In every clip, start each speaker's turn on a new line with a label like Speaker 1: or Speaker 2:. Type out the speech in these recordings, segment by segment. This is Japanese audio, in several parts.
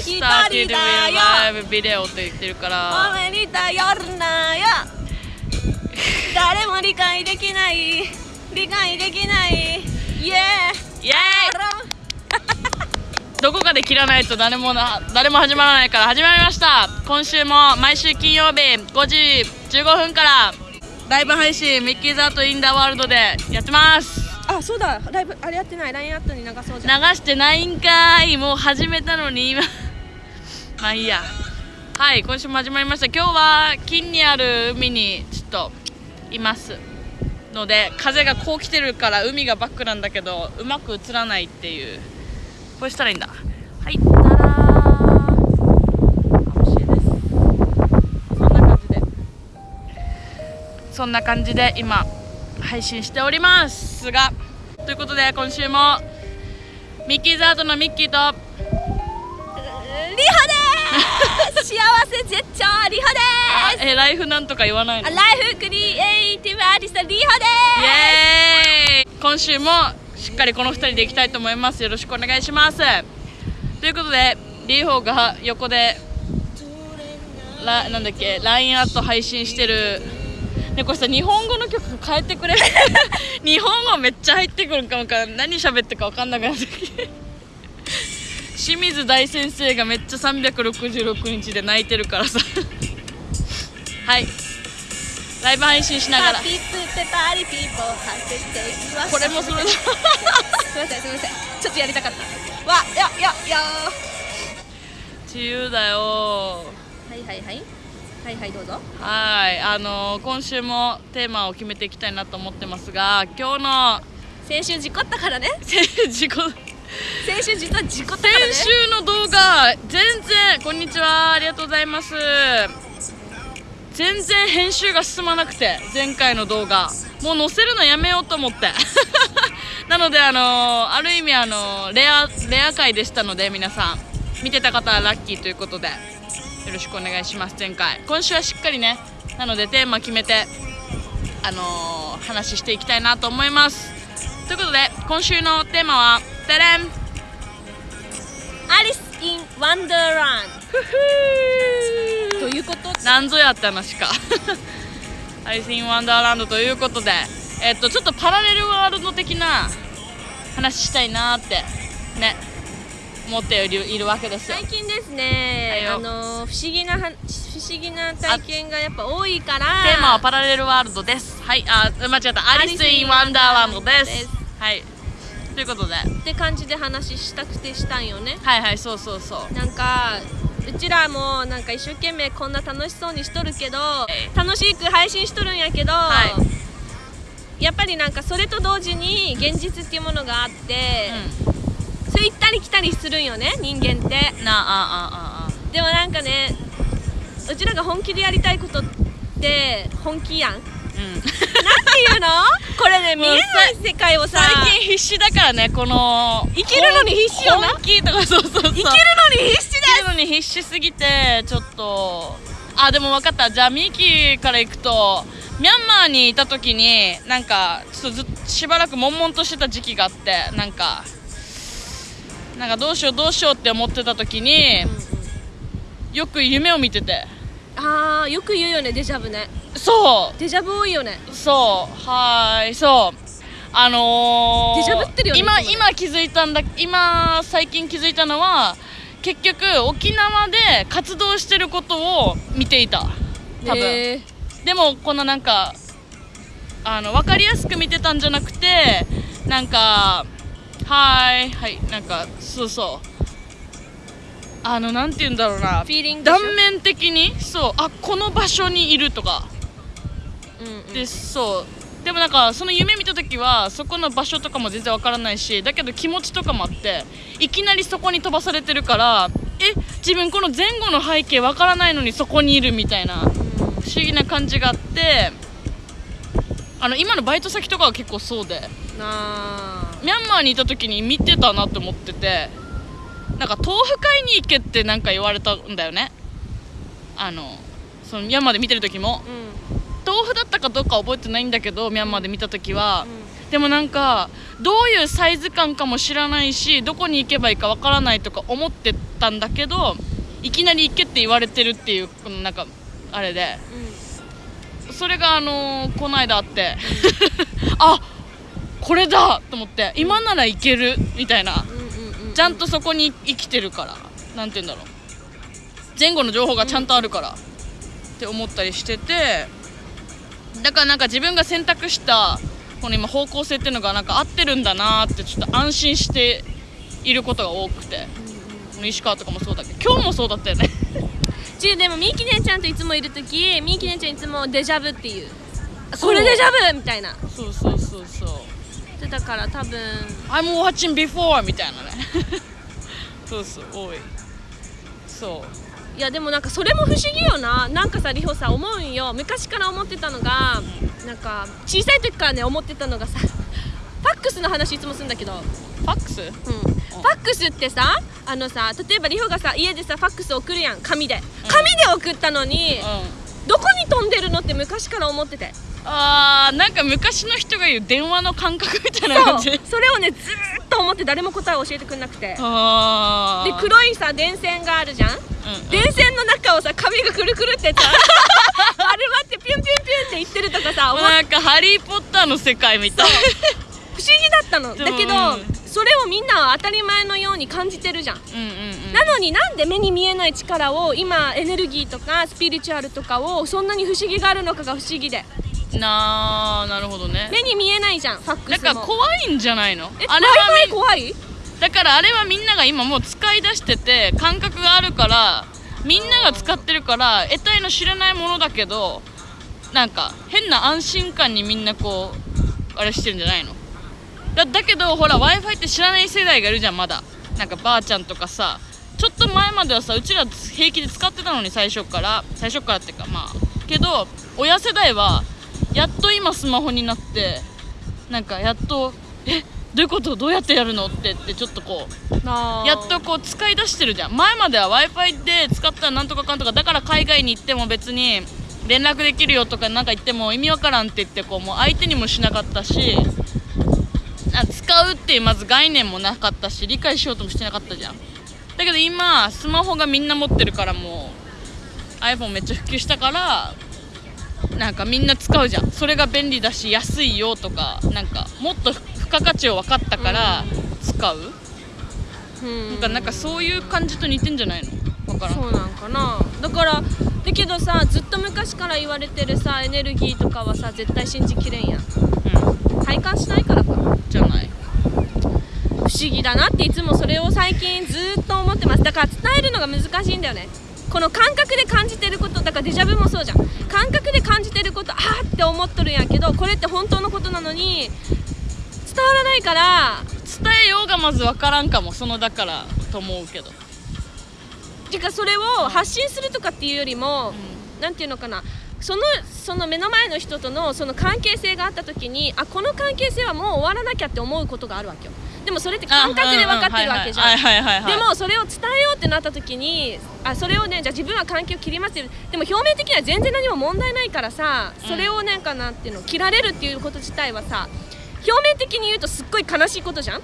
Speaker 1: 一人
Speaker 2: started
Speaker 1: だよ。
Speaker 2: live video って言ってるから
Speaker 1: おめに頼るなよ。誰も理解できない。理解できない。イエー
Speaker 2: イ。エーイ。どこかで切らないと誰もな誰も始まらないから。始まりました。今週も毎週金曜日5時15分からライブ配信ミッキーズアートインダーワールドでやってます。
Speaker 1: あそうだ。ライブあれやってない。LINE アットに流そう
Speaker 2: 流
Speaker 1: じゃん。
Speaker 2: してないんかい。もう始めたのに今まあいいや。はい今週も始まりました。今日は金にある海にちょっといますので風がこう来てるから海がバックなんだけどうまく映らないっていう。こうしたらいいんだ。はいたらー。しいですそんな感じで。そんな感じで今配信しておりますが。ということで今週もミッキーズアートのミッキーと
Speaker 1: 幸せ絶頂リホ
Speaker 2: あ
Speaker 1: です。
Speaker 2: えライフなんとか言わない
Speaker 1: ライフクリエイティブアーティストリホです。
Speaker 2: 今週もしっかりこの2人でいきたいと思います。よろしくお願いします。ということでリーホーが横でラなんだっけ LINE アット配信してる。ねこれさ日本語の曲変えてくれ 日本語めっちゃ入ってくるんかもか何喋ってるか分かんなくなってきて清水大先生がめっちゃ366日で泣いてるからさ。はい。ライブ配信しながら。これもそれだ。
Speaker 1: すみませんすみませんちょっとやりたかった。わややや
Speaker 2: 自由だよ。
Speaker 1: はいはいはい。はいはいどうぞ。
Speaker 2: はいあのー今週もテーマを決めていきたいなと思ってますが今日の
Speaker 1: 先週事故ったからね。
Speaker 2: 先自己
Speaker 1: 先週実は事故ったからね。
Speaker 2: 先週の動画全然こんにちは。ありがとうございます。全然編集が進まなくて前回の動画。もう載せるのやめようと思って。なのであのーある意味あのーレアレア回でしたので皆さん。見てた方はラッキーということで。よろしくお願いします前回。今週はしっかりね。なのでテーマ決めてあのー話していきたいなと思います。ということで今週のテーマはてれん
Speaker 1: Alice in Wonderland ということ。
Speaker 2: なんぞやって話か。 Alice in Wonderland ということで。えっとちょっとパラレルワールド的な話したいなってね思っているいるわけですよ。
Speaker 1: 最近ですね、
Speaker 2: はいよ。
Speaker 1: あの不思議なは不思議な体験がやっぱ多いから。
Speaker 2: テーマはパラレルワールドですはいあ間違ったアリス・イン・ワンダーランドですはい。ということで。
Speaker 1: って感じで話したくてしたんよね。
Speaker 2: はいはいそうそうそう。
Speaker 1: なんかうちらもなんか一生懸命こんな楽しそうにしとるけど
Speaker 2: い。
Speaker 1: 楽しく配信しとるんやけど、
Speaker 2: は
Speaker 1: やっぱりなんかそれと同時に現実っていうものがあって、
Speaker 2: う
Speaker 1: それ行ったり来たりするんよね人間って。
Speaker 2: んなあああああ。
Speaker 1: でもなんかねうちらが本気でやりたいことって本気やんなんて
Speaker 2: うん
Speaker 1: いうの？これね見えない世界をさ
Speaker 2: 最近必死だからねこの
Speaker 1: 生きるのに必死よな
Speaker 2: 本気とかそうそうそう。
Speaker 1: 生きるのに必死
Speaker 2: 生きるのに必死すぎてちょっとあでも分かった。じゃあミキから行くとミャンマーにいた時になんかちょっとずっしばらく悶々としてた時期があってなんかなんかどうしようどうしようって思ってた時によく夢を見てて
Speaker 1: あーよく言うよねデジャブね。
Speaker 2: そ
Speaker 1: デジャブ多いよね。
Speaker 2: うそう。はーいそう。あのー、
Speaker 1: デジャブってるよね
Speaker 2: 今今気づいたんだ今最近気づいたのは結局沖縄で活動してることを見ていた。多分、
Speaker 1: へー。
Speaker 2: でもこのなんかあの分かりやすく見てたんじゃなくてなんかはーいはいなんかそうそうあのなんて言うんだろうな。
Speaker 1: フィーリングでしょ？
Speaker 2: 断面的に？そう。あこの場所にいるとか。
Speaker 1: うんうん。
Speaker 2: でそう。でもなんかその夢見た時はそこの場所とかも全然わからないしだけど気持ちとかもあっていきなりそこに飛ばされてるからえ自分この前後の背景わからないのにそこにいるみたいな不思議な感じがあってあの今のバイト先とかは結構そうで。ミャンマーにいた時に見てたなって思っててなんか豆腐買いに行けってなんか言われたんだよね。あのそのミャンマーで見てる時も。
Speaker 1: うん。
Speaker 2: 豆腐だったかどうか覚えてないんだけどミャンマーで見た時は、でもなんかどういうサイズ感かも知らないしどこに行けばいいかわからないとか思ってたんだけどいきなり行けって言われてるっていうこのなんかあれで。それがあのーこの間あって。あこれだと思って。今ならいけるみたいな。
Speaker 1: うんうんうん
Speaker 2: ちゃんとそこに生きてるから。なんて言うんだろう。前後の情報がちゃんとあるから、って思ったりしてて。だからなんか自分が選択したこの今方向性っていうのがなんか合ってるんだなーってちょっと安心していることが多くて。石川とかもそうだけど。今日もそうだったよね。
Speaker 1: ちでもみーきねんちゃんといつもいる時みーきねんちゃんいつもデジャブっていう。これデジャブみたいな。
Speaker 2: そうそうそうそう
Speaker 1: でだから多分。
Speaker 2: I'm watching before みたいなね。そうそう多い。そう。
Speaker 1: いやでもなんかそれも不思議よな。なんかさりほさ思うんよ。昔から思ってたのがなんか小さい時からね思ってたのがさ ファックスの話いつもするんだけど、うん、
Speaker 2: ファックス？
Speaker 1: ファックスってさあのさ例えばりほがさ家でさファックス送るやん紙で。紙で送ったのに、
Speaker 2: うん。
Speaker 1: どこに飛んでるのって昔から思ってて
Speaker 2: あーなんか昔の人が言う電話の感覚みたいな感じ。
Speaker 1: それをねずーっと思って誰も答えを教えてくれなくて。で
Speaker 2: あー。
Speaker 1: 黒いさ電線があるじゃん？
Speaker 2: うんうん。
Speaker 1: 電線の中をさ髪がくるくるってさあれ待ってピュンピュンピュンって言ってるとかさ
Speaker 2: なんかハリー・ポッターの世界みたい。
Speaker 1: 不思議だったの。だけど、
Speaker 2: うん。
Speaker 1: それをみんなは当たり前のように感じてるじゃん、
Speaker 2: うんうんうん。
Speaker 1: なのになんで目に見えない力を今エネルギーとかスピリチュアルとかをそんなに不思議があるのかが不思議で
Speaker 2: なあなるほどね。
Speaker 1: 目に見えないじゃんファック
Speaker 2: だ
Speaker 1: スも。
Speaker 2: から怖いんじゃないの？
Speaker 1: え
Speaker 2: あれは
Speaker 1: 怖い
Speaker 2: だからあれはみんなが今もう使い出してて感覚があるからみんなが使ってるから得体の知らないものだけどなんか変な安心感にみんなこうあれしてるんじゃないの？だだけどほら w i f i って知らない世代がいるじゃんまだ。なんかばあちゃんとかさちょっと前まではさうちら平気で使ってたのに最初から最初からっていうかまあ。けど親世代はやっと今スマホになってなんかやっとえどういうこと？どうやってやるの？ってってちょっとこうやっとこう使い出してるじゃん。前までは w i f i で使ったらなんとかかんとかだから海外に行っても別に連絡できるよとかなんか言っても意味わからんって言ってこうもう相手にもしなかったしあ使うっていうまず概念もなかったし理解しようともしてなかったじゃん。だけど今スマホがみんな持ってるからもう iPhone めっちゃ普及したからなんかみんな使うじゃん。それが便利だし安いよとかなんかもっと付加価値を分かったから使う、
Speaker 1: うん。
Speaker 2: なんかなんかそういう感じと似てんじゃないの？分からん。
Speaker 1: そうなんかな。だからだけどさずっと昔から言われてるさエネルギーとかはさ絶対信じきれんやん。
Speaker 2: う
Speaker 1: 体感しないからか。
Speaker 2: んじゃない。
Speaker 1: 不思議だなっていつもそれを最近ずっと思ってます。だから伝えるのが難しいんだよねこの感覚で感じてることだからデジャブもそうじゃん。感覚で感じてることあーって思っとるんやけどこれって本当のことなのに伝わらないから
Speaker 2: 伝えようがまず分からんかも。そのだからと思うけど。
Speaker 1: てかそれを発信するとかっていうよりも、なんていうのかな。そのその目の前の人とのその関係性があった時にあこの関係性はもう終わらなきゃって思うことがあるわけよでもそれって感覚で分かってるわけじゃん。でもそれを伝えようってなった時にあそれをねじゃあ自分は関係を切りますよでも表面的には全然何も問題ないからさそれをなんかなんていうの切られるっていうこと自体はさ表面的に言うとすっごい悲しいことじゃん。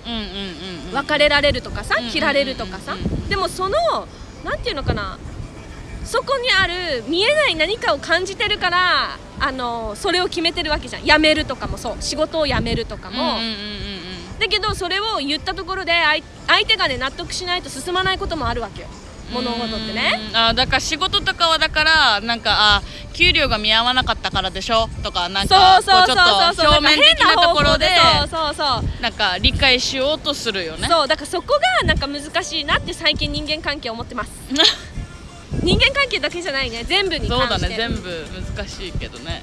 Speaker 1: 別れられるとかさ
Speaker 2: うん
Speaker 1: 切られるとかさ。でもそのなんていうのかなそこにある見えない何かを感じてるからあのそれを決めてるわけじゃん。辞めるとかもそう。仕事を辞めるとかも、
Speaker 2: うんうんうんうん
Speaker 1: だけどそれを言ったところで相相手がね納得しないと進まないこともあるわけよ。物事ってね。
Speaker 2: うん。あだから仕事とかはだからなんかあ給料が見合わなかったからでしょ？とかなん
Speaker 1: そう
Speaker 2: か
Speaker 1: そうそう
Speaker 2: こう。ちょっと
Speaker 1: そうそう
Speaker 2: 表面的なところで
Speaker 1: そうそうそう
Speaker 2: なんか理解しようとするよね。
Speaker 1: そうだからそこがなんか難しいなって最近人間関係思ってます。人間関係だけじゃないね。全部に
Speaker 2: そうだ
Speaker 1: 関して
Speaker 2: ね。全部難しいけどね。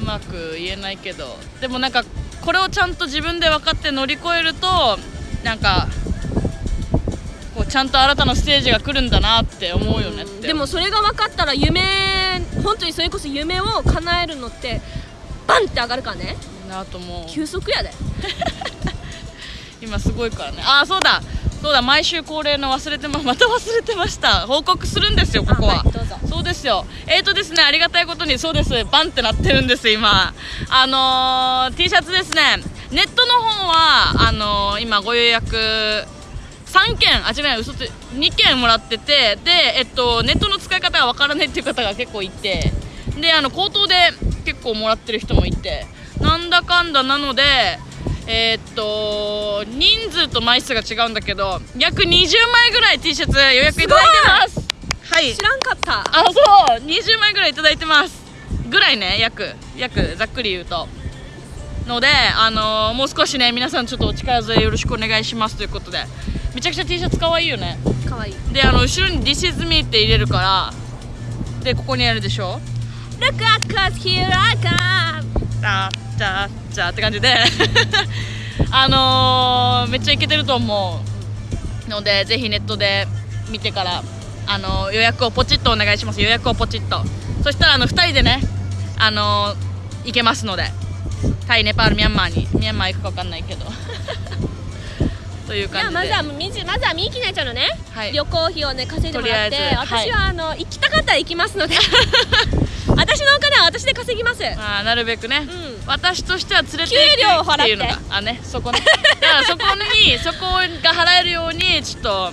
Speaker 2: うまく言えないけど。でもなんかこれをちゃんと自分で分かって乗り越えるとなんかこうちゃんと新たなステージが来るんだなって思うよね
Speaker 1: でもそれが分かったら夢本当にそれこそ夢を叶えるのってバンって上がるからね。
Speaker 2: なと思う。
Speaker 1: 急速やで
Speaker 2: 今すごいからね。ああそうだ。そうだ。毎週恒例の忘れてま また忘れてました。報告するんですよここは、
Speaker 1: あはいどうぞ。
Speaker 2: そうですよ。えーとですねありがたいことにそうです。バンってなってるんです今。あのー、T シャツですね。ネットの方はあのー今ご予約3件あ違う嘘つ2件もらっててで、えっと、ネットの使い方がわからないっていう方が結構いて。であの口頭で結構もらってる人もいて。なんだかんだなのでえーっと人数と枚数が違うんだけど約20枚ぐらい T シャツ予約いただいてます。はい。
Speaker 1: 知らんかった。
Speaker 2: あそう。20枚ぐらいいただいてます。ぐらいね。約約ざっくり言うと。のであのーもう少しね皆さんちょっとお力添えよろしくお願いします。ということで。めちゃくちゃ T シャツ可愛いよね。
Speaker 1: かわいい。
Speaker 2: であの後ろに「This is me」って入れるから。でここにあるでしょ。
Speaker 1: Look at cause here I come
Speaker 2: じゃじゃじゃって感じで。あのーめっちゃイケてると思うのでぜひネットで見てから、あのー予約をポチッとお願いします。予約をポチッと。そしたらあの2人でね、あのー行けますので。タイネパールミャンマーにミャンマー行くか分かんないけど。という
Speaker 1: じゃあ
Speaker 2: 感じで。
Speaker 1: まずはみじまずはみーきなちゃんのね、
Speaker 2: はい。
Speaker 1: 旅行費をね稼いでもらって。
Speaker 2: とりあえずはい。
Speaker 1: 私はあの行きたかったら行きますので 私のお金は私で稼ぎます。
Speaker 2: あーなるべくね、
Speaker 1: うん。
Speaker 2: 私としては連れて
Speaker 1: 給料を払って
Speaker 2: いうのがあねそこね。だからそこに そこが払えるようにちょっと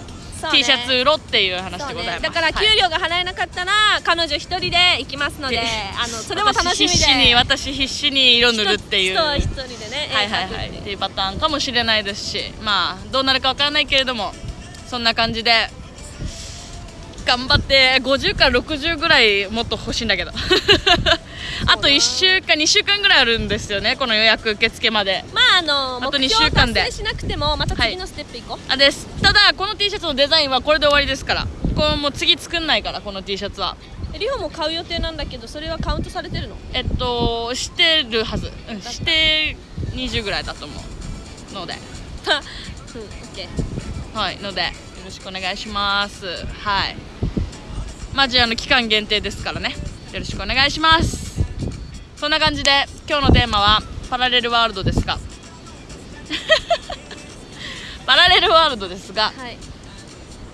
Speaker 2: T シャツ売ろうっていう話でございます、
Speaker 1: ね、だから給
Speaker 2: はい
Speaker 1: 料が払えなかったら、彼女一人で行きますので
Speaker 2: で
Speaker 1: あのそれも楽しみで。
Speaker 2: 私必死に私必死に色塗るっていう。
Speaker 1: そう一人でね
Speaker 2: はいはいはい。っていうパターンかもしれないですしまあどうなるかわからないけれどもそんな感じで頑張って50から60ぐらいもっと欲しいんだけど。あと1週間2週間ぐらいあるんですよねこの予約受付まで。
Speaker 1: まああの
Speaker 2: あと
Speaker 1: 目標
Speaker 2: 二週間で。
Speaker 1: 達成しなくてもまた次のステップ行こう、
Speaker 2: あです。ただこの T シャツのデザインはこれで終わりですから。これもう次作んないからこの T シャツは。
Speaker 1: えリホも買う予定なんだけどそれはカウントされてるの？
Speaker 2: えっとしてるはず、うん、して20ぐらいだと思うので。
Speaker 1: うんオッケー
Speaker 2: はいのでよろしくお願いします。はいマジあの期間限定ですからね。よろしくお願いします。そんな感じで今日のテーマはパラレルワールドですが。パラレルワールドですが。
Speaker 1: はい。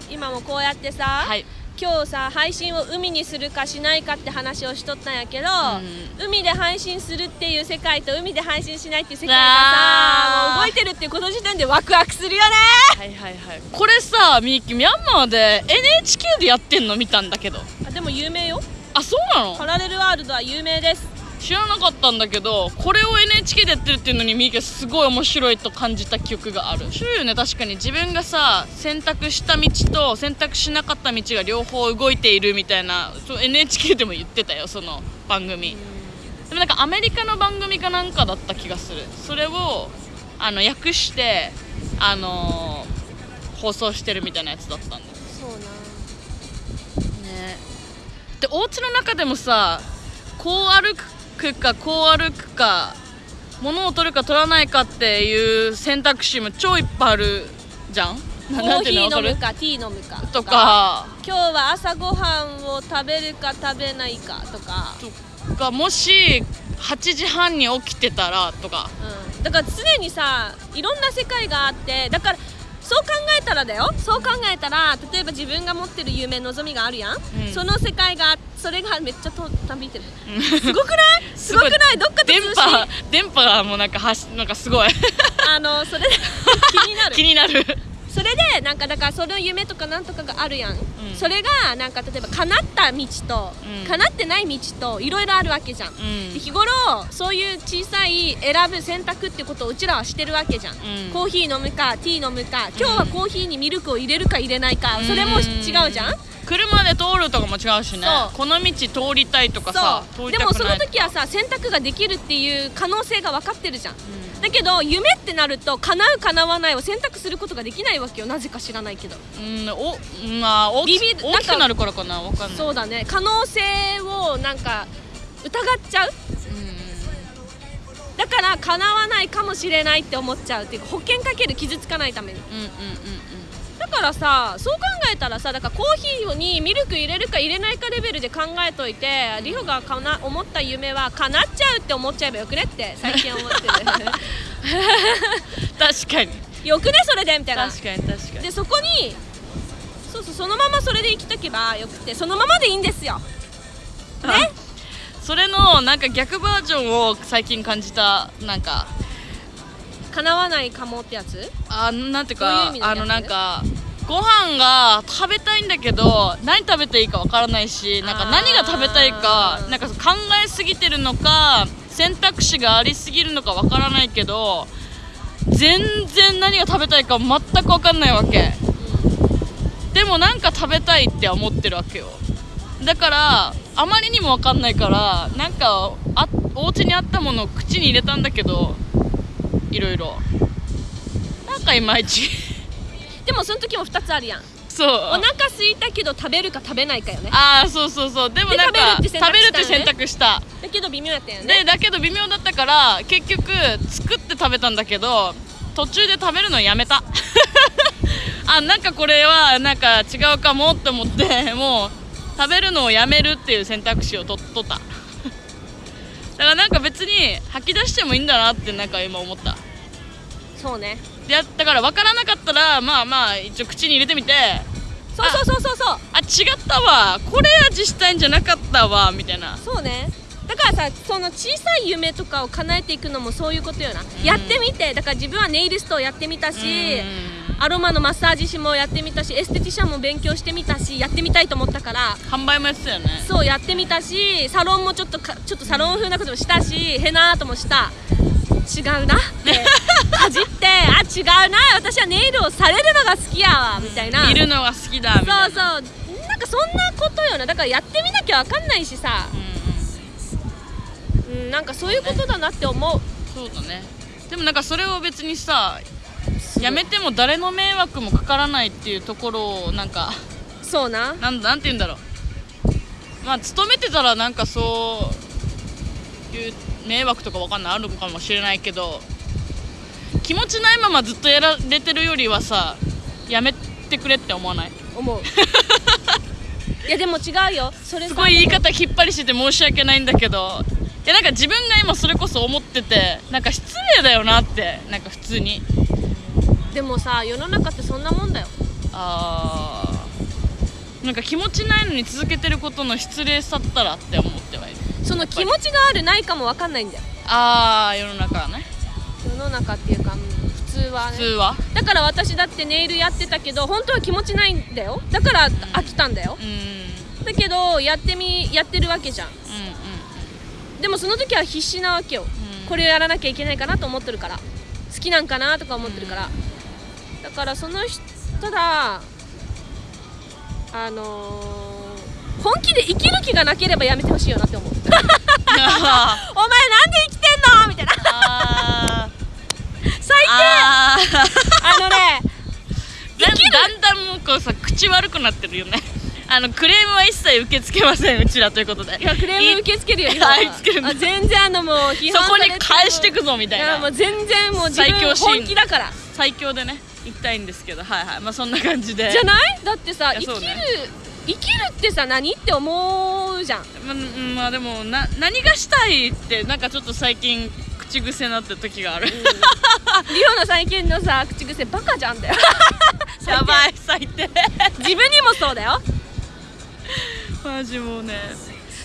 Speaker 1: 今もこうやってさ、
Speaker 2: はい
Speaker 1: 今日さ配信を海にするかしないかって話をしとったんやけど、
Speaker 2: う
Speaker 1: 海で配信するっていう世界と海で配信しないっていう世界がさもう動いてるっていうこの時点でワクワクするよね。
Speaker 2: はいはいはい。これさみゆきミャンマーで NHK でやってんの？見たんだけど。
Speaker 1: あでも有名よ。
Speaker 2: あそうなの？
Speaker 1: パラレルワールドは有名です
Speaker 2: 知らなかったんだけどこれを NHK でやってるっていうのにみゆきはすごい面白いと感じた記憶がある。そうよね。確かに自分がさ選択した道と選択しなかった道が両方動いているみたいな NHK でも言ってたよその番組。でもなんかアメリカの番組かなんかだった気がする。それをあの訳してあのー放送してるみたいなやつだったんだよ。
Speaker 1: そうな。
Speaker 2: ね。でお家の中でもさこう歩くかこう歩くか物を取るか取らないかっていう選択肢も超いっぱいあるじゃん？な
Speaker 1: コーヒー飲むかティー飲むか
Speaker 2: とか。
Speaker 1: 今日は朝ごはんを食べるか食べないかとか、
Speaker 2: とか。もし8時半に起きてたらとか。
Speaker 1: うん、だから常にさいろんな世界があってだからそう考えたらだよ。そう考えたら例えば自分が持ってる夢望みがあるやん、
Speaker 2: うん。
Speaker 1: その世界がそれがめっちゃとたびいてる。
Speaker 2: うん。
Speaker 1: すごくない？すごくない？どっかと通
Speaker 2: 電
Speaker 1: 信
Speaker 2: 波電波がもうなんかはしなんかすごい。
Speaker 1: あのそれで気になる。
Speaker 2: 気になる
Speaker 1: それでなんかだからその夢とかなんとかがあるやん、
Speaker 2: ん。
Speaker 1: それがなんか例えば叶った道と、
Speaker 2: うん。
Speaker 1: 叶ってない道といろいろあるわけじゃん、
Speaker 2: ん。
Speaker 1: で日頃そういう小さい選ぶ選択ってことをうちらはしてるわけじゃん、
Speaker 2: ん。
Speaker 1: コーヒー飲むかティー飲むか今日はコーヒーにミルクを入れるか入れないか、それも違うじゃん、
Speaker 2: 車で通るとかも違うしね。この道通りたいとかさ
Speaker 1: でもその時はさ選択ができるっていう可能性が分かってるじゃん、だけど夢ってなると叶う叶わないを選択することができないわけよ。なぜか知らないけど。
Speaker 2: うんおまあ大き
Speaker 1: ビビる
Speaker 2: 大きくなるからかなわかんない。
Speaker 1: そうだね。可能性をなんか疑っちゃう？だから叶わないかもしれないって思っちゃうっていうか保険かける傷つかないために。
Speaker 2: うんうんうん
Speaker 1: だからさそう考えたらさだからコーヒーにミルク入れるか入れないかレベルで考えといてリホがかな思った夢は叶っちゃうって思っちゃえばよくねって最近思ってる。
Speaker 2: 確かに。
Speaker 1: よくねそれでみたいな。
Speaker 2: 確かに確かに。
Speaker 1: でそこにそうそうそのままそれで生きとけばよくてそのままでいいんですよ。ね？
Speaker 2: それのなんか逆バージョンを最近感じたなんか。
Speaker 1: 叶わないかもってやつ？
Speaker 2: あなんていうかあ
Speaker 1: の
Speaker 2: なんかご飯が食べたいんだけど何食べていいかわからないしなんか何が食べたいかなんか考えすぎてるのか選択肢がありすぎるのかわからないけど全然何が食べたいか全くわかんないわけ。でもなんか食べたいって思ってるわけよ。だからあまりにもわかんないからなんかあお家にあったものを口に入れたんだけどいろいろ。なんかいまいち
Speaker 1: でもその時も2つあるやん。
Speaker 2: そう。
Speaker 1: お腹空いたけど食べるか食べないかよね。
Speaker 2: ああそうそうそう。でもなんか
Speaker 1: で食べるって選択したよね。
Speaker 2: 択した。
Speaker 1: だけど微妙やったよね。
Speaker 2: でだけど微妙だったから結局作って食べたんだけど途中で食べるのやめた。あなんかこれはなんか違うかもって思って もう食べるのをやめるっていう選択肢をと取った。だからなんか別に吐き出してもいいんだなってなんか今思った。
Speaker 1: そうね
Speaker 2: でだから分からなかったらまあまあ一応口に入れてみて。
Speaker 1: そうそうそうそうそう。
Speaker 2: あ違ったわ。これ味したいんじゃなかったわ。みたいな。
Speaker 1: そうね。だからさその小さい夢とかを叶えていくのもそういうことよな、やってみて。だから自分はネイリストをやってみたし、アロマのマッサージ師もやってみたしエステティシャンも勉強してみたしやってみたいと思ったから
Speaker 2: 販売もやってたよね。
Speaker 1: そうやってみたしサロンもちょっとかちょっとサロン風なこともしたしヘナアートもした。違うな。っ てかじってあ違うな私はネイルをされるのが好きやわみたいな。
Speaker 2: 見るのが好きだみたいな。
Speaker 1: そうそう。なんかそんなことよな。だからやってみなきゃわかんないしさ、
Speaker 2: うんうん。
Speaker 1: うん、なんかそういうことだなって思う。
Speaker 2: そうだね。でもなんかそれを別にさやめても誰の迷惑もかからないっていうところをなんか
Speaker 1: そうな。
Speaker 2: なんなんて言うんだろう。まあ勤めてたらなんかそういう迷惑とかわかんない。あるのかもしれないけど気持ちないままずっとやられてるよりはさやめてくれって思わない？
Speaker 1: 思う。いやでも違うよ。それさ。
Speaker 2: すごい言い方引っ張りしてて申し訳ないんだけどいやなんか自分が今それこそ思っててなんか失礼だよなってなんか普通に。
Speaker 1: でもさ世の中ってそんなもんだよ。
Speaker 2: あー。なんか気持ちないのに続けてることの失礼さったらって思ってはいる。
Speaker 1: その気持ちがあるないかも分かんないんだよ。
Speaker 2: ああ世の中はね
Speaker 1: 世の中っていうか、うん普通はね。
Speaker 2: 普通は？
Speaker 1: だから私だってネイルやってたけど本当は気持ちないんだよ。だから飽きたんだよ。
Speaker 2: うん。うん。
Speaker 1: だけどやってみやってるわけじゃん。
Speaker 2: う
Speaker 1: でもその時は必死なわけよ、
Speaker 2: うん。
Speaker 1: これをやらなきゃいけないかなと思ってるから。好きなんかなとか思ってるから、だからその人ただあのー本気で生きる気がなければやめてほしいよなって思う。お前なんで
Speaker 2: あ
Speaker 1: 生きてんのみたいな。
Speaker 2: あ
Speaker 1: 最低。あ
Speaker 2: あ
Speaker 1: のね
Speaker 2: だんだんだんもうこうさ口悪くなってるよね。あのクレームは一切受け付けませんうちらということで。
Speaker 1: いやクレーム受け付けるよ
Speaker 2: い
Speaker 1: 今あ全然あのもう批
Speaker 2: そこに返してくぞみたいな。
Speaker 1: いやもう全然もう自分本気だから。
Speaker 2: 最強でね行きたいんですけど。はいはい。まあそんな感じで。
Speaker 1: じゃない？だってさ生きる生きるってさ何って思うじゃん。
Speaker 2: ままあでもな何がしたいってなんかちょっと最近口癖になってる時がある、
Speaker 1: リオの最近のさ口癖バカじゃんだよ。
Speaker 2: やばい最低。
Speaker 1: 自分にもそうだよ。
Speaker 2: マジもうね。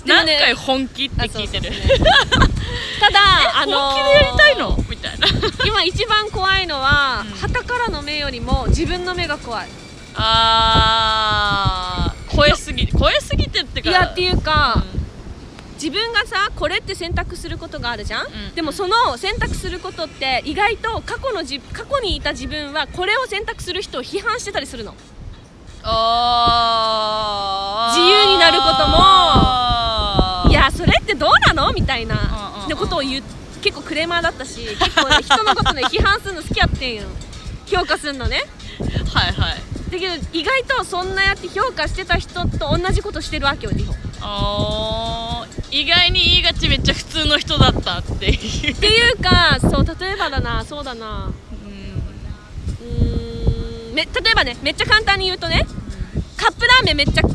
Speaker 2: 何回本気って聞いてる、
Speaker 1: ただあのー
Speaker 2: 本気でやりたいの？みたいな。
Speaker 1: 今一番怖いのは
Speaker 2: うん。
Speaker 1: 旗からの目よりも自分の目が怖い。
Speaker 2: あー超えすぎ超えすぎてってか。
Speaker 1: いやっていうか、
Speaker 2: うん
Speaker 1: 自分がさこれって選択することがあるじゃん、
Speaker 2: ん。
Speaker 1: でもその選択することって意外と過去のじ過去にいた自分はこれを選択する人を批判してたりするの。
Speaker 2: あー。
Speaker 1: 自由になることも。いやそれってどうなの？みたいな。のことを言う結構クレーマーだったし結構、ね、人のことね批判するの好きやってんよ。評価するのね。
Speaker 2: はいはい。
Speaker 1: だけど意外とそんなやって評価してた人と同じことしてるわけよリホっ
Speaker 2: あー意外に言いがちめっちゃ普通の人だったっていう。
Speaker 1: ていうかそう例えばだなそうだな。
Speaker 2: うん。
Speaker 1: うーん。め例えばねめっちゃ簡単に言うとねカップラーメンめっちゃく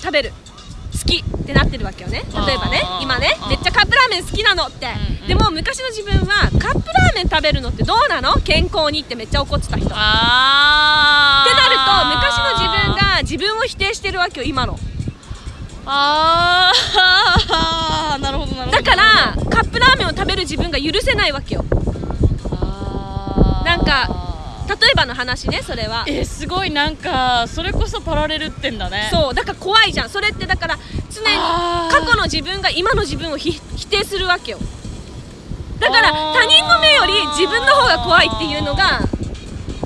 Speaker 1: 食べる。好きってなってるわけよね。例えばね今ねめっちゃカップラーメン好きなのって、
Speaker 2: うんうん。
Speaker 1: でも昔の自分はカップラーメン食べるのってどうなの？健康にってめっちゃ怒ってた人。ってなると昔の自分が自分を否定してるわけよ今の
Speaker 2: あー。なるほどなるほど。
Speaker 1: だからカップラーメンを食べる自分が許せないわけよ。
Speaker 2: あ
Speaker 1: なんか
Speaker 2: あ
Speaker 1: 例えばの話ねそれは。
Speaker 2: ーえすごいなんかそれこそパラレルってんだね。
Speaker 1: そうだから怖いじゃん。それってだから常に過去の自分が今の自分をひ否定するわけよ。だから他人の目より自分の方が怖いっていうのが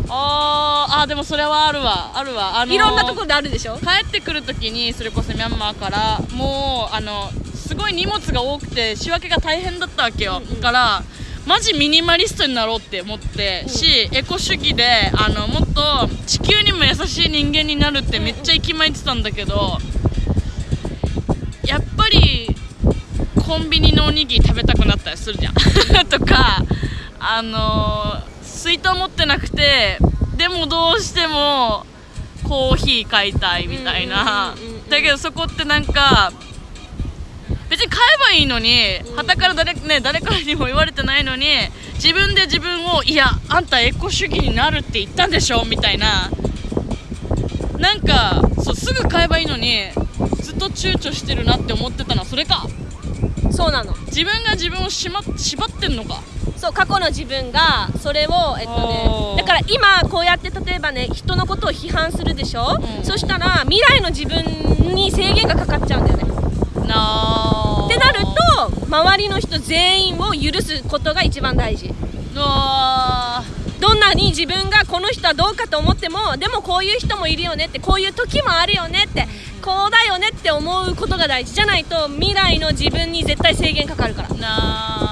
Speaker 2: あーあーでもそれはあるわ。あるわ。あのー
Speaker 1: いろんなところであるでしょ？
Speaker 2: 帰ってくる時にそれこそミャンマーからもうあのすごい荷物が多くて仕分けが大変だったわけよ、
Speaker 1: うんうん。
Speaker 2: だからマジミニマリストになろうって思って、
Speaker 1: うん
Speaker 2: しエコ主義であのもっと地球にも優しい人間になるってめっちゃ息巻いてたんだけどやっぱりコンビニのおにぎり食べたくなったりするじゃん。とかあの水筒持ってなくてでもどうしてもコーヒー買いたいみたいな。だけどそこってなんか別に買えばいいのに
Speaker 1: うん
Speaker 2: 旗から誰,、ね、誰からにも言われてないのに自分で自分をいやあんたエコ主義になるって言ったんでしょみたいな。なんかそうすぐ買えばいいのにずっと躊躇してるなって思ってたのはそれか。
Speaker 1: そうなの。
Speaker 2: 自分が自分をしま縛ってんのか
Speaker 1: そう過去の自分がそれをえっとねだから今こうやって例えばね人のことを批判するでしょ、
Speaker 2: うん。
Speaker 1: そしたら未来の自分に制限がかかっちゃうんだよね。
Speaker 2: なあ。
Speaker 1: ってなると周りの人全員を許すことが一番大事。どんなに自分がこの人はどうかと思ってもでもこういう人もいるよねってこういう時もあるよねってこうだよねって思うことが大事。じゃないと未来の自分に絶対制限かかるから。
Speaker 2: な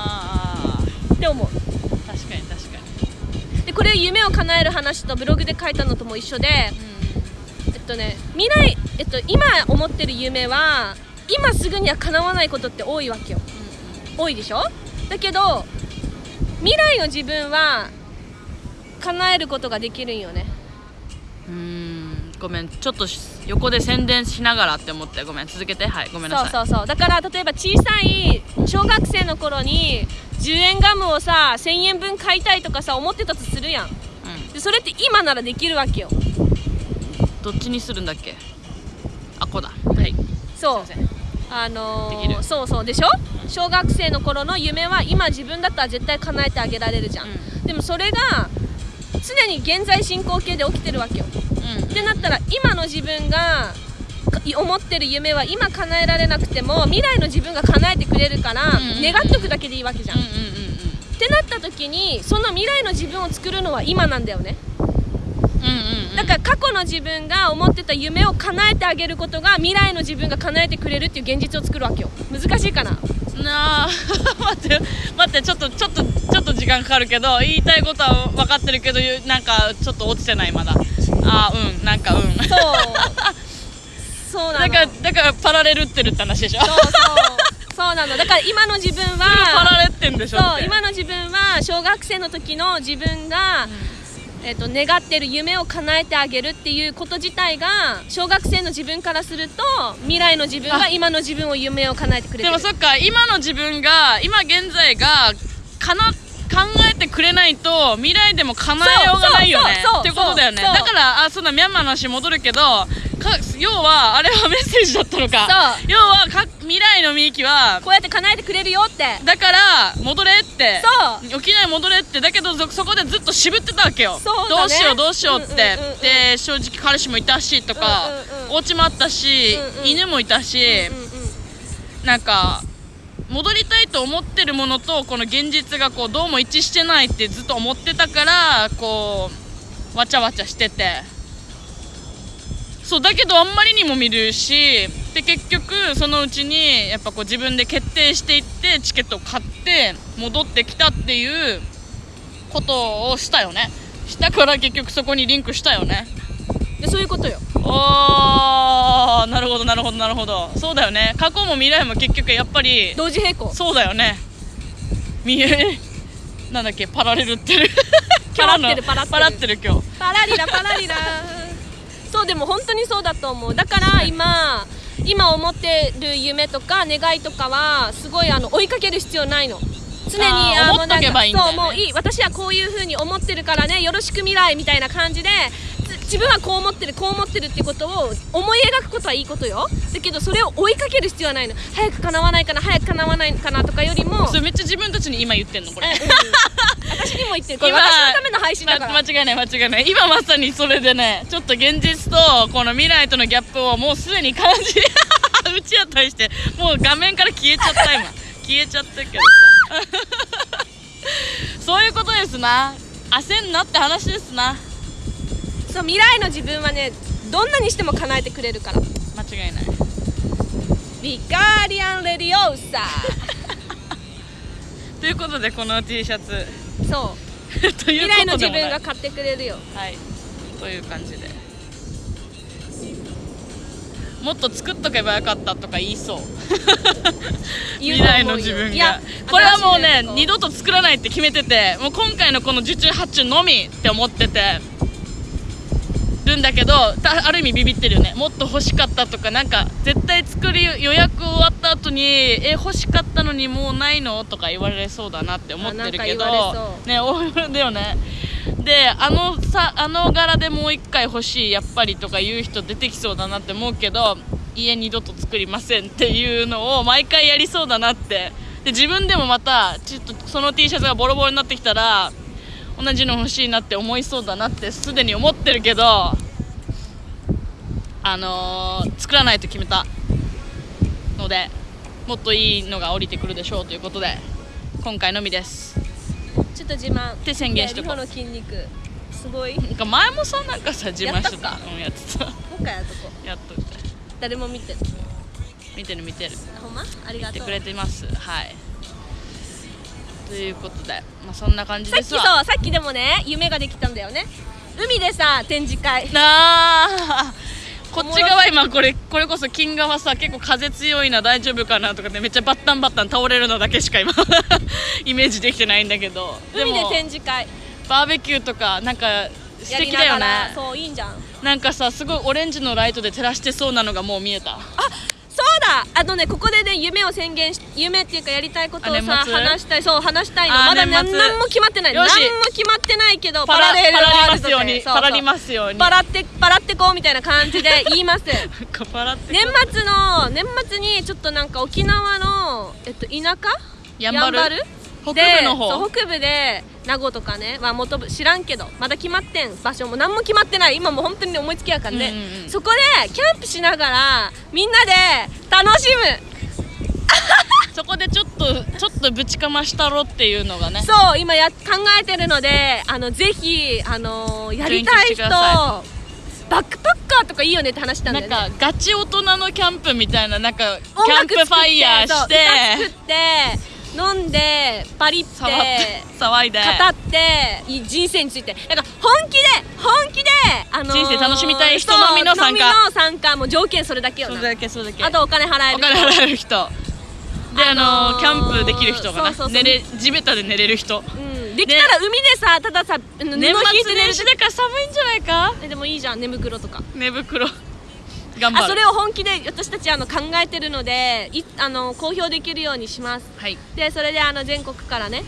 Speaker 1: 叶える話とブログで書いたのとも一緒でえっとね未来、えっと、今思ってる夢は今すぐには叶わないことって多いわけよ。多いでしょ？だけど未来の自分は叶えることができるんよね。
Speaker 2: うーん。ごめん。ちょっとし横で宣伝しながらって思って。ごめん。続けて。はい。ごめんなさい。う
Speaker 1: そそうそう。だから例えば小さい小学生の頃に10円ガムをさ1000円分買いたいとかさ思ってたとするやん。でそれって今ならできるわけよ。
Speaker 2: うん、どっちにするんだっけ？あこうだ。はい。
Speaker 1: そう。あのー
Speaker 2: できる。
Speaker 1: そうそうでしょ？小学生の頃の夢は今自分だったら絶対叶えてあげられるじゃん、
Speaker 2: う
Speaker 1: でもそれが常に現在進行形で起きてるわけよ。
Speaker 2: うん。
Speaker 1: ってなったら今の自分がか思ってる夢は今叶えられなくても未来の自分が叶えてくれるから、願っとくだけでいいわけじゃん、
Speaker 2: うんうん
Speaker 1: ってなった時にその未来の自分を作るのは今なんだよね。
Speaker 2: うんうん
Speaker 1: だから過去の自分が思ってた夢を叶えてあげることが未来の自分が叶えてくれるっていう現実を作るわけよ。難しいかな？
Speaker 2: なあ。待って待ってちょっとちょっとちょっと時間かかるけど言いたいことは分かってるけどゆなんかちょっと落ちてない？まだ。あーうんなんかうん。
Speaker 1: そう。そうなの。
Speaker 2: だからだからパラレルってるって話でしょ？
Speaker 1: そうそうそうなの。だから今の自分は
Speaker 2: レってんでしょって。
Speaker 1: そう今の自分は小学生の時の自分が、えっと願ってる夢を叶えてあげるっていうこと自体が小学生の自分からすると未来の自分が
Speaker 2: あ。
Speaker 1: 今の自分を夢を叶えてくれてる。
Speaker 2: でもそっか今の自分が今現在がかな考えてくれないと未来でも叶えようがないよね。ってことだよね。だからあそうだミャンマーの話戻るけどか要はあれはメッセージだったのか。要はか未来のみゆきは
Speaker 1: こうやって叶えてくれるよって。
Speaker 2: だから戻れって。
Speaker 1: そう。
Speaker 2: 沖縄に戻れって。だけどそそこでずっと渋ってたわけよ。
Speaker 1: ね。
Speaker 2: どうしようどうしようって、
Speaker 1: うんうんうんうん。
Speaker 2: で正直彼氏もいたしとか、
Speaker 1: うんうんうん。
Speaker 2: お家もあったし、
Speaker 1: うんうん
Speaker 2: 犬もいたし、
Speaker 1: うんうん。
Speaker 2: なんか戻りたいと思ってるものとこの現実がこうどうも一致してないってずっと思ってたからこうわちゃわちゃしてて。そうだけどあんまりにも見るしで結局そのうちにやっぱこう自分で決定していってチケットを買って戻ってきたっていうことをしたよね。したから結局そこにリンクしたよね。
Speaker 1: でそういうことよ。
Speaker 2: あーなるほどなるほどなるほど。そうだよね。過去も未来も結局やっぱり
Speaker 1: 同時並行。
Speaker 2: そうだよね。見えなんだっけパラレルってる。
Speaker 1: パラってるパラってる。
Speaker 2: パラってる今日。
Speaker 1: パラリラパラリラ。そうでも本当にそうだと思う。だから今今思ってる夢とか願いとかはすごいあの追いかける必要ないの。常に
Speaker 2: あー思っとけばいいんだよね。
Speaker 1: そうもういい。私はこういうふうに思ってるからねよろしく未来みたいな感じでつ自分はこう思ってるこう思ってるってことを思い描くことはいいことよ。だけどそれを追いかける必要はないの。早く叶わないかな早く叶わないかなとかよりも。
Speaker 2: それめっちゃ自分たちに今言ってんのこれ。
Speaker 1: 私にも言ってる。これ私のための配信だから。
Speaker 2: ま間違いない間違いない。今まさにそれでねちょっと現実とこの未来とのギャップをもうすでに感じ うちや対してもう画面から消えちゃった今。消えちゃったけどさ。そういうことですな。焦んなって話ですな
Speaker 1: そう未来の自分はねどんなにしても叶えてくれるから。
Speaker 2: 間違いない。
Speaker 1: ビガーディアンレディオーサ
Speaker 2: ということでこの T シャツ。
Speaker 1: ーそう。未来の自分が買ってくれるよ。
Speaker 2: はい。という感じで。もっと作っとけばよかったとか言いそう。未来の自分
Speaker 1: いや
Speaker 2: がこれはもうね二度と作らないって決めててもう今回のこの受注発注のみって思っててるんだけどたある意味ビビってるよね。もっと欲しかったとかなんか絶対作り予約終わった後にえ欲しかったのにもうないの？とか言われそうだなって思ってるけどねおだよね。であのさあの柄でもう一回欲しいやっぱりとか言う人出てきそうだなって思うけど家二度と作りませんっていうのを毎回やりそうだなって。で自分でもまたちょっとその T シャツがボロボロになってきたら同じの欲しいなって思いそうだなってすでに思ってるけどあのー作らないと決めたのでもっといいのが降りてくるでしょうということで今回のみです。
Speaker 1: ちょっと自慢。
Speaker 2: って宣言しとこう。
Speaker 1: の筋肉。すごい。も
Speaker 2: なんか前もさなんかさ自慢してた。うんやってた。
Speaker 1: う一回やっとこう。
Speaker 2: やっといて。
Speaker 1: 誰も見てる。
Speaker 2: 見てる見てる。
Speaker 1: ほんま？ありがとう。
Speaker 2: 見てくれています。はいということで、まあ、そんな感じ
Speaker 1: さっきそうさっきでもね夢ができたんだよね。海でさ展示会。
Speaker 2: なあ。こっち側今これこれこそ金側さ結構風強いな大丈夫かなとかねめっちゃバッタンバッタン倒れるのだけしか今 イメージできてないんだけど。で
Speaker 1: 海で
Speaker 2: も
Speaker 1: 展示会。
Speaker 2: バーベキューとかなんか素敵だよね。
Speaker 1: そういいんじゃん。
Speaker 2: なんかさすごいオレンジのライトで照らしてそうなのがもう見えた。
Speaker 1: あそうだ。あのねここでね夢を宣言し夢っていうかやりたいことをさ話したいそう話したいの。
Speaker 2: あ
Speaker 1: まだ何何も決まってない。何も決まってないけど
Speaker 2: パラ
Speaker 1: パラレルワールドで
Speaker 2: パラりますように
Speaker 1: パラってパラってこうみたいな感じで 言います年末の年末にちょっとなんか沖縄の、えっと、田舎？
Speaker 2: やんばる？北部
Speaker 1: で
Speaker 2: の方。
Speaker 1: そう北部で名護とかね、まあ、元部知らんけどまだ決まってん場所も何も決まってない。今もう本当に思いつきやからね、
Speaker 2: うんうんうん。
Speaker 1: そこでキャンプしながらみんなで楽しむ。
Speaker 2: そこでちょっとちょっとぶちかましたろっていうのがね。
Speaker 1: そう今や考えてるのであのぜひ、あのーやりたい人バックパッカーとかいいよねって話したんだ
Speaker 2: なん
Speaker 1: よね
Speaker 2: かガチ大人のキャンプみたいななんかキ
Speaker 1: 音
Speaker 2: ャンプファイヤーして。
Speaker 1: 歌作って飲んでパリって
Speaker 2: 騒って騒いで。
Speaker 1: 語ってい人生について。なんか本気で本気で、あのー
Speaker 2: 人生楽しみたい人のみの参加
Speaker 1: の参加もう条件それだけよな。
Speaker 2: それだけそれだけ。
Speaker 1: あとお金払える
Speaker 2: お金払える人。であの
Speaker 1: ー
Speaker 2: キャンプできる人がな。寝れ地べたで寝れる人。
Speaker 1: うん、できたら海でさたださて寝る
Speaker 2: 末年始だから寒いんじゃないか？
Speaker 1: えでもいいじゃん。寝袋とか。
Speaker 2: 寝袋頑張る。
Speaker 1: あそれを本気で私たちあの考えてるのでいあの公表できるようにします。
Speaker 2: はい。
Speaker 1: でそれであの全国からね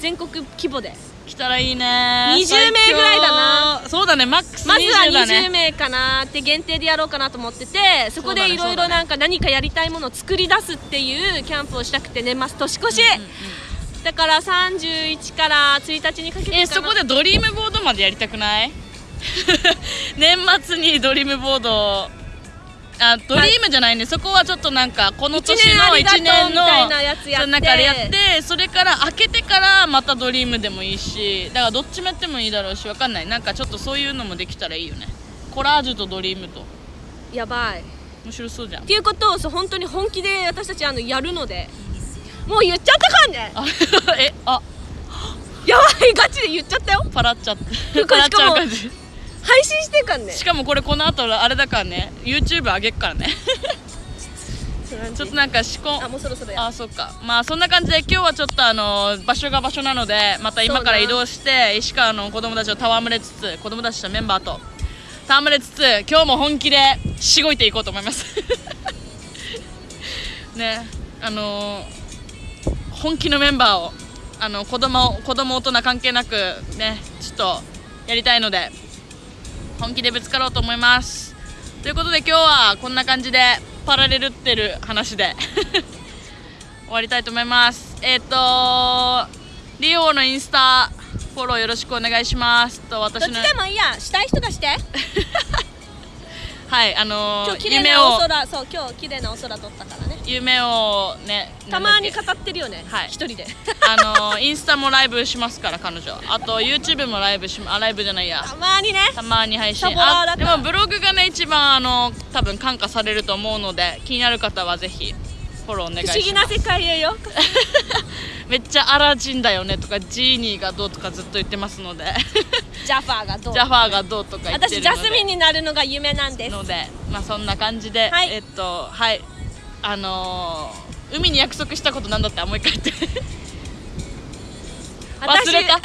Speaker 1: 全国規模で。
Speaker 2: 来たらいいね。
Speaker 1: 20名ぐらいだな。
Speaker 2: そうだねマックス
Speaker 1: まずは
Speaker 2: 20だね
Speaker 1: 20名かなって限定でやろうかなと思っててそこでいろいろなんか何かやりたいものを作り出すっていうキャンプをしたくて年末年越し、だから31から1日にかけて
Speaker 2: えそこでドリームボードまでやりたくない？年末にドリームボードあドリームじゃないね、そこはちょっとなんかこの年の1
Speaker 1: 一年
Speaker 2: の
Speaker 1: みたいなやつやって。
Speaker 2: その中でやってそれから開けてからまたドリームでもいいしだからどっちもやってもいいだろうしわかんない。なんかちょっとそういうのもできたらいいよね。コラージュとドリームと。
Speaker 1: やばい。っ
Speaker 2: 面白そうじゃん。
Speaker 1: ていうことをそう本当に本気で私たちあのやるので。もう言っちゃったかんね。
Speaker 2: あ えあ。
Speaker 1: やばい。ガチで言っちゃったよ。
Speaker 2: パラっちゃって。パラっちゃう感じ
Speaker 1: 配信してんかんね。
Speaker 2: しかもこれこの後あれだからね。YouTube 上げっからね。ちょっとなんか仕込
Speaker 1: あもうそろそろや。
Speaker 2: あそうか。まあそんな感じで今日はちょっとあの場所が場所なのでまた今から移動して石川の子供たちと戯れつつ子供たちとメンバーと戯れつつ今日も本気でしごいていこうと思います。ね。あの本気のメンバーをあの子供子供大人関係なくねちょっとやりたいので本気でぶつかろうと思います。ということで今日はこんな感じでパラレルってる話で。終わりたいと思います。えっ、とリオのインスタフォローよろしくお願いします。と
Speaker 1: どっ
Speaker 2: 私の
Speaker 1: ちでもいいや。したい人がして。
Speaker 2: はいあのー
Speaker 1: 今日綺麗なお空そう今日綺麗なお空撮ったからね。
Speaker 2: 夢をね
Speaker 1: たまに語ってるよね
Speaker 2: はい。
Speaker 1: 一人で。
Speaker 2: け あのーインスタもライブしますから彼女あと YouTube もライブしあライブじゃないや。
Speaker 1: たまにね。
Speaker 2: たまに配信。あでもブログがね一番あの多分感化されると思うので気になる方はぜひフォローお願い
Speaker 1: 不
Speaker 2: します。
Speaker 1: 思議な世界へよ。
Speaker 2: めっちゃアラジンだよねとかジーニーがどうとかずっと言ってますので。
Speaker 1: ジャファーがどう
Speaker 2: ジャファーがどうとか言って
Speaker 1: 私ジャスミンになるのが夢なんです。
Speaker 2: のでまあそんな感じで、
Speaker 1: はい。
Speaker 2: えっとはい。あのー海に約束したことなんだってもう一回言って。忘れた。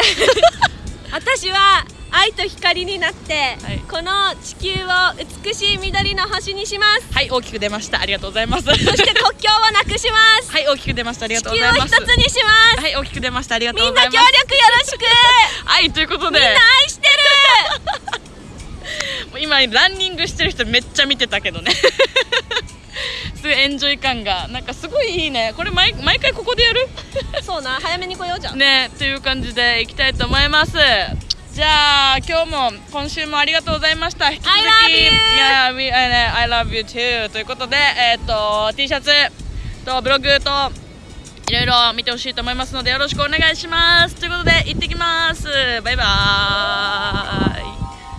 Speaker 1: 私は愛と光になって、
Speaker 2: はい。
Speaker 1: この地球を美しい緑の星にします。
Speaker 2: はい大きく出ました。ありがとうございます。
Speaker 1: そして国境をなくします。
Speaker 2: はい大きく出ました。ありが
Speaker 1: 地
Speaker 2: とう
Speaker 1: 球を一
Speaker 2: ございます。
Speaker 1: つにします。
Speaker 2: はい大きく出ました。ありがとう
Speaker 1: みんな
Speaker 2: ございます。
Speaker 1: 協力よろしく。
Speaker 2: はいということで。
Speaker 1: みんな愛してる。
Speaker 2: 今ランニングしてる人めっちゃ見てたけどね。すごいエンジョイ感がなんかすごいいいね。これ毎毎回ここでやる？
Speaker 1: そうな早めに来ようじゃん、
Speaker 2: ねっていう感じでいきたいと思いますじゃあ今日も今週もありがとうございました。引き続き。
Speaker 1: I love you!
Speaker 2: Yeah, we, uh, I love you too ということでえっ、と T シャツとブログといろいろ見てほしいと思いますのでよろしくお願いします。ということで行ってきます。バイバーイ